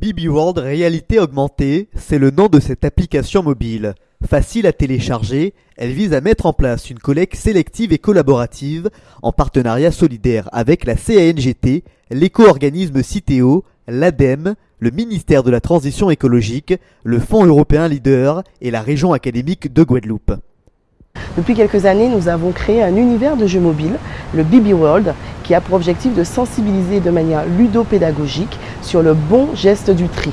BB World Réalité Augmentée, c'est le nom de cette application mobile. Facile à télécharger, elle vise à mettre en place une collecte sélective et collaborative en partenariat solidaire avec la CANGT, l'éco-organisme Citeo, l'ADEME, le ministère de la Transition écologique, le Fonds européen Leader et la région académique de Guadeloupe. Depuis quelques années, nous avons créé un univers de jeux mobiles, le BB World, qui a pour objectif de sensibiliser de manière ludopédagogique sur le bon geste du tri.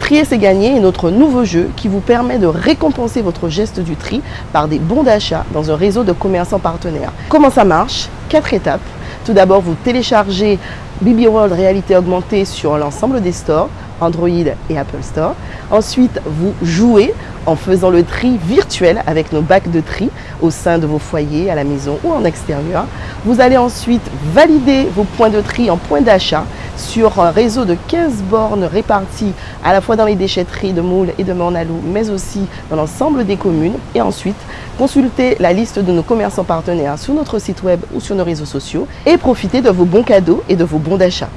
Trier c'est gagner est notre nouveau jeu qui vous permet de récompenser votre geste du tri par des bons d'achat dans un réseau de commerçants partenaires. Comment ça marche? Quatre étapes. Tout d'abord, vous téléchargez BB World Réalité Augmentée sur l'ensemble des stores, Android et Apple Store. Ensuite, vous jouez en faisant le tri virtuel avec nos bacs de tri au sein de vos foyers, à la maison ou en extérieur. Vous allez ensuite valider vos points de tri en points d'achat sur un réseau de 15 bornes réparties à la fois dans les déchetteries de Moule et de Mornalou, mais aussi dans l'ensemble des communes. Et ensuite, consulter la liste de nos commerçants partenaires sur notre site web ou sur nos réseaux sociaux et profiter de vos bons cadeaux et de vos bons d'achat.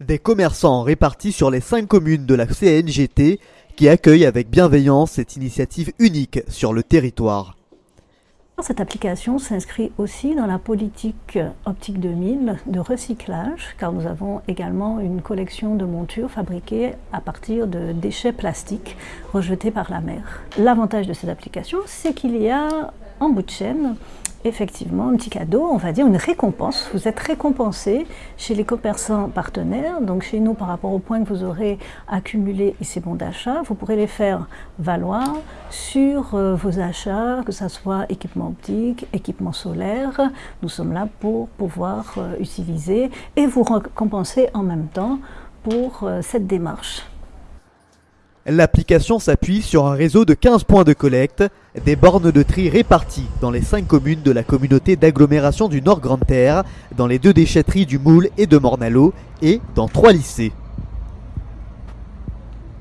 Des commerçants répartis sur les 5 communes de la CNGT qui accueillent avec bienveillance cette initiative unique sur le territoire. Cette application s'inscrit aussi dans la politique Optique 2000 de recyclage, car nous avons également une collection de montures fabriquées à partir de déchets plastiques rejetés par la mer. L'avantage de cette application, c'est qu'il y a en bout de chaîne effectivement un petit cadeau, on va dire une récompense. Vous êtes récompensé chez les commerçants partenaires, donc chez nous par rapport aux points que vous aurez accumulés et ces bons d'achat, vous pourrez les faire valoir sur euh, vos achats, que ce soit équipement optique, équipement solaire. Nous sommes là pour pouvoir euh, utiliser et vous récompenser en même temps pour euh, cette démarche. L'application s'appuie sur un réseau de 15 points de collecte, des bornes de tri réparties dans les 5 communes de la communauté d'agglomération du Nord Grande Terre, dans les deux déchetteries du Moule et de Mornalo et dans 3 lycées.